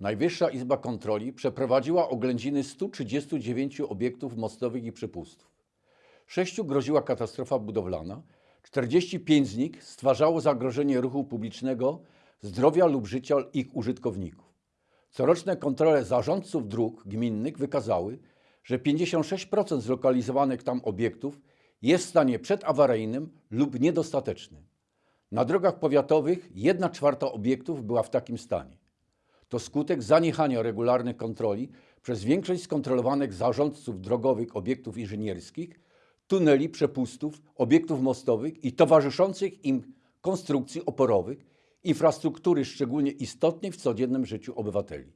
Najwyższa Izba Kontroli przeprowadziła oględziny 139 obiektów mostowych i przepustów. Sześciu groziła katastrofa budowlana, 45 z nich stwarzało zagrożenie ruchu publicznego, zdrowia lub życia ich użytkowników. Coroczne kontrole zarządców dróg gminnych wykazały, że 56% zlokalizowanych tam obiektów jest w stanie przedawaryjnym lub niedostatecznym. Na drogach powiatowych 1 czwarta obiektów była w takim stanie. To skutek zaniechania regularnych kontroli przez większość skontrolowanych zarządców drogowych obiektów inżynierskich, tuneli, przepustów, obiektów mostowych i towarzyszących im konstrukcji oporowych, infrastruktury szczególnie istotnej w codziennym życiu obywateli.